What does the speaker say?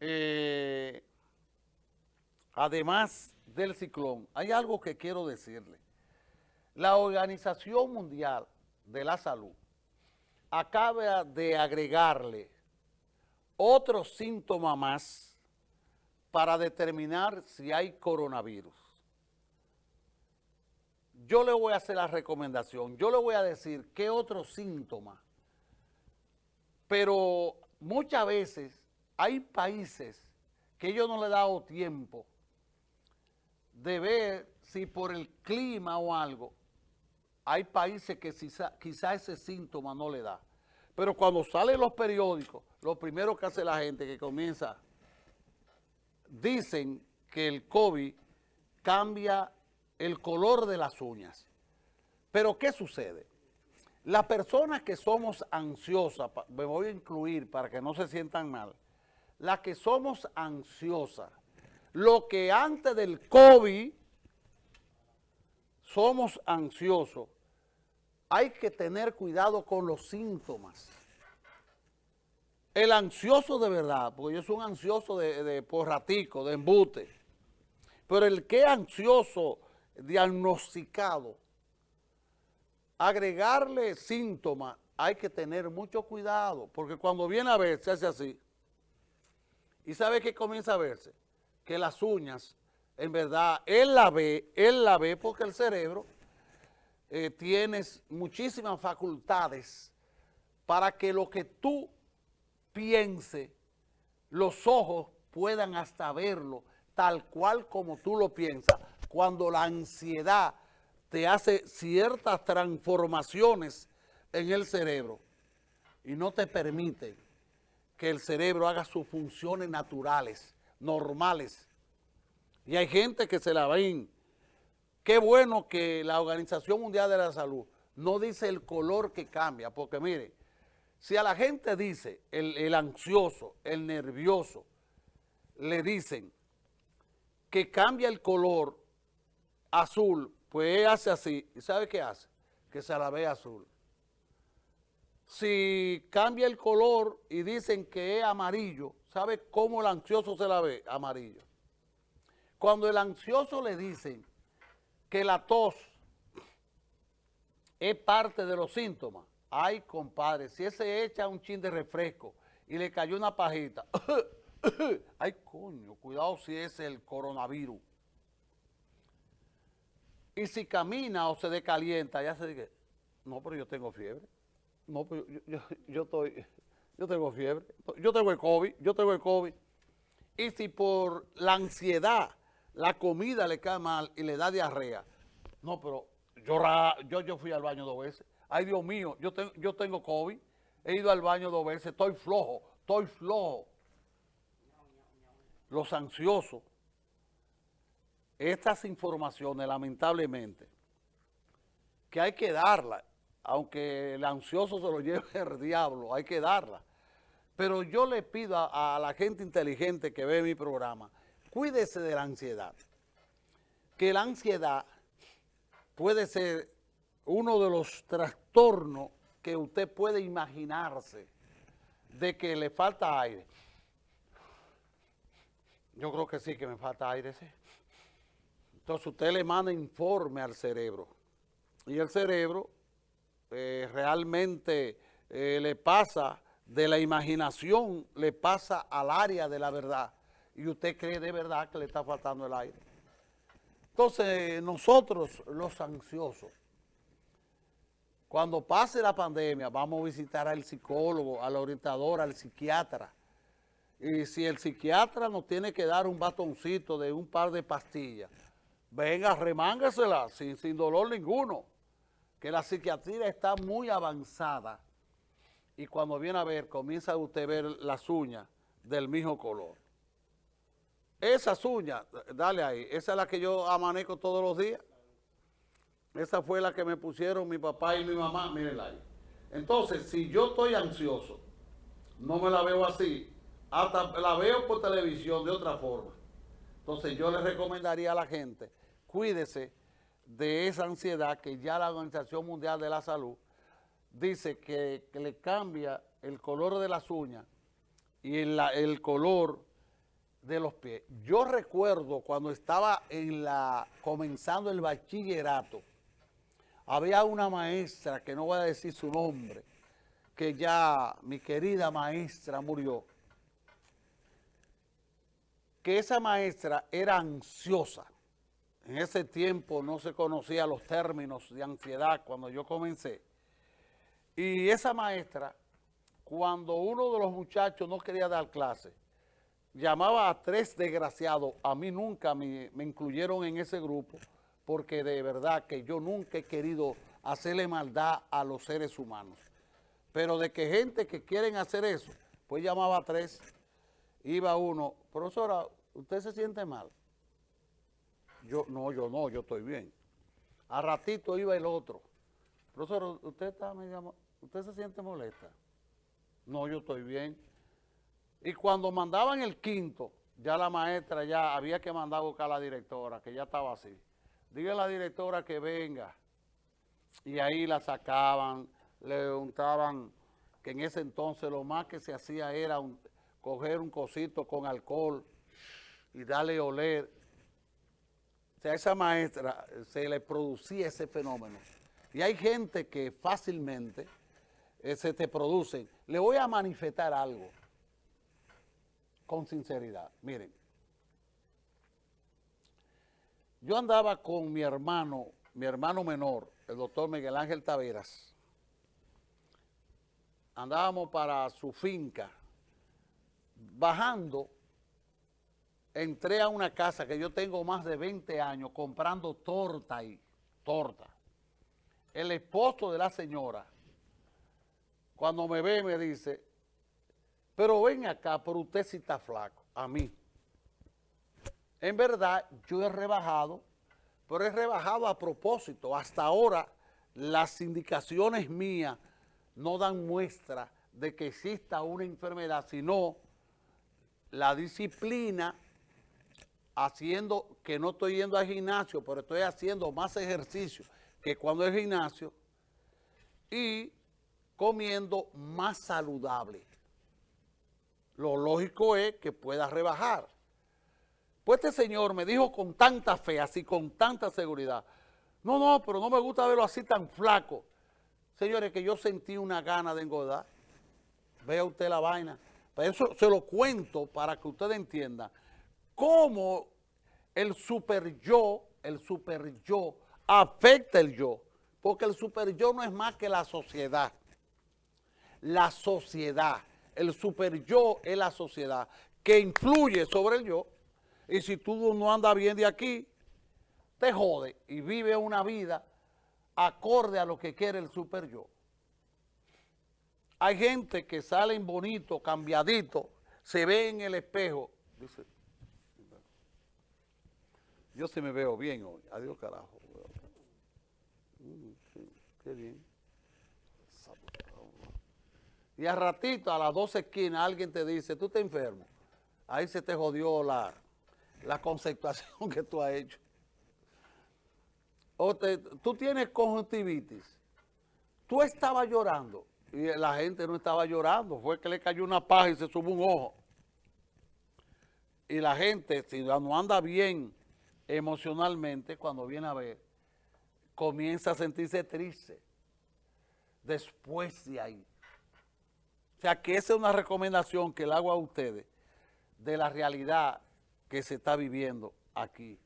eh, además del ciclón, hay algo que quiero decirle. La Organización Mundial de la Salud acaba de agregarle otro síntoma más para determinar si hay coronavirus. Yo le voy a hacer la recomendación, yo le voy a decir qué otro síntoma, pero muchas veces hay países que yo no le he dado tiempo de ver si por el clima o algo, hay países que quizá, ese síntoma no le da. Pero cuando salen los periódicos, lo primero que hace la gente que comienza, dicen que el COVID cambia el color de las uñas. Pero ¿qué sucede? Las personas que somos ansiosas, me voy a incluir para que no se sientan mal, las que somos ansiosas, lo que antes del COVID somos ansiosos, hay que tener cuidado con los síntomas. El ansioso de verdad, porque yo soy un ansioso de, de porratico, de embute, pero el que ansioso diagnosticado, agregarle síntomas, hay que tener mucho cuidado, porque cuando viene a ver, se hace así. ¿Y sabe qué comienza a verse? Que las uñas, en verdad, él la ve, él la ve porque el cerebro eh, tienes muchísimas facultades para que lo que tú pienses, los ojos puedan hasta verlo tal cual como tú lo piensas. Cuando la ansiedad te hace ciertas transformaciones en el cerebro y no te permite que el cerebro haga sus funciones naturales, normales. Y hay gente que se la ven Qué bueno que la Organización Mundial de la Salud no dice el color que cambia, porque mire, si a la gente dice, el, ansioso, el nervioso, le dicen que cambia el color azul, pues hace así, ¿y sabe qué hace? Que se la ve azul. Si cambia el color y dicen que es amarillo, ¿sabe cómo el ansioso se la ve? Amarillo. Cuando el ansioso le dicen que la tos es parte de los síntomas. Ay, compadre, si ese echa un chin de refresco y le cayó una pajita, ay, coño, cuidado si es el coronavirus. Y si camina o se decalienta, ya se dice, no, pero yo tengo fiebre. No, pero yo, yo, estoy, yo tengo fiebre. Yo tengo el COVID, yo tengo el COVID. Y si por la ansiedad la comida le cae mal y le da diarrea. No, pero yo, yo, yo fui al baño dos veces. Ay, Dios mío, yo, yo tengo COVID, he ido al baño dos veces, estoy flojo, estoy flojo. Los ansiosos, estas informaciones, lamentablemente, que hay que darlas, aunque el ansioso se lo lleve el diablo, hay que darla. Pero yo le pido a la gente inteligente que ve mi programa, cuídese de la ansiedad. Que la ansiedad puede ser uno de los trastornos que usted puede imaginarse de que le falta aire. Yo creo que sí, que me falta aire, sí. Entonces usted le manda informe al cerebro. Y el cerebro eh, realmente eh, le pasa de la imaginación, le pasa al área de la verdad y usted cree de verdad que le está faltando el aire. Entonces, nosotros los ansiosos, cuando pase la pandemia, vamos a visitar al psicólogo, al orientador, al psiquiatra. Y si el psiquiatra nos tiene que dar un batoncito de un par de pastillas, venga, remángasela sin, sin dolor ninguno. Que la psiquiatría está muy avanzada y cuando viene a ver, comienza usted a ver las uñas del mismo color. Esas uñas, dale ahí, esa es la que yo amanezco todos los días. Esa fue la que me pusieron mi papá y mi mamá, mírenla ahí. Entonces, si yo estoy ansioso, no me la veo así, hasta la veo por televisión de otra forma. Entonces, yo le recomendaría a la gente, cuídese de esa ansiedad que ya la Organización Mundial de la Salud dice que, le cambia el color de las uñas y el color de los pies. Yo recuerdo cuando estaba en la comenzando el bachillerato, había una maestra, que no voy a decir su nombre, que ya mi querida maestra murió, que esa maestra era ansiosa. En ese tiempo no se conocían los términos de ansiedad cuando yo comencé. Y esa maestra, cuando uno de los muchachos no quería dar clase, llamaba a tres desgraciados, a mí nunca me, me, incluyeron en ese grupo, porque de verdad que yo nunca he querido hacerle maldad a los seres humanos. Pero de que gente que quieren hacer eso, pues llamaba a tres, iba uno, profesora, ¿usted se siente mal? Yo, no, yo no, yo estoy bien. A ratito iba el otro, profesora, ¿usted, está, ¿usted se siente molesta? No, yo estoy bien. Y cuando mandaban el quinto, ya la maestra ya había que mandar a buscar a la directora, que ya estaba así. Diga a la directora que venga. Y ahí la sacaban, le untaban, que en ese entonces lo más que se hacía era coger un cosito con alcohol y darle oler. A esa maestra se le producía ese fenómeno. Y hay gente que fácilmente eh, se te producen. Le voy a manifestar algo con sinceridad. Miren, yo andaba con mi hermano, mi hermano menor, el doctor Miguel Ángel Taveras. Andábamos para su finca. Bajando, entré a una casa que yo tengo más de 20 años comprando torta ahí, torta. El esposo de la señora, cuando me ve me dice, pero ven acá, pero usted sí está flaco, a mí. En verdad, yo he rebajado, pero he rebajado a propósito. Hasta ahora, las indicaciones mías no dan muestra de que exista una enfermedad, sino la disciplina haciendo, que no estoy yendo al gimnasio, pero estoy haciendo más ejercicio que cuando es gimnasio, y comiendo más saludable. Lo lógico es que pueda rebajar. Pues este señor me dijo con tanta fe, así con tanta seguridad, no, no, pero no me gusta verlo así tan flaco. Señores, que yo sentí una gana de engordar. Vea usted la vaina. Pero eso se lo cuento para que usted entienda cómo el super yo, el super yo, afecta el yo. Porque el super yo no es más que la sociedad. La sociedad. El super yo es la sociedad que influye sobre el yo y si tú no andas bien de aquí, te jode y vive una vida acorde a lo que quiere el super yo. Hay gente que salen bonito, cambiadito, se ve en el espejo, dice, yo se me veo bien hoy, adiós carajo. Mm, qué bien. Y a ratito, a las dos esquinas, alguien te dice, tú te enfermo. Ahí se te jodió la, la conceptuación que tú has hecho. O tú tienes conjuntivitis. Tú estabas llorando y la gente no estaba llorando. Fue que le cayó una paja y se subió un ojo. Y la gente, si no anda bien emocionalmente, cuando viene a ver, comienza a sentirse triste. Después de ahí. O sea, que esa es una recomendación que le hago a ustedes de la realidad que se está viviendo aquí.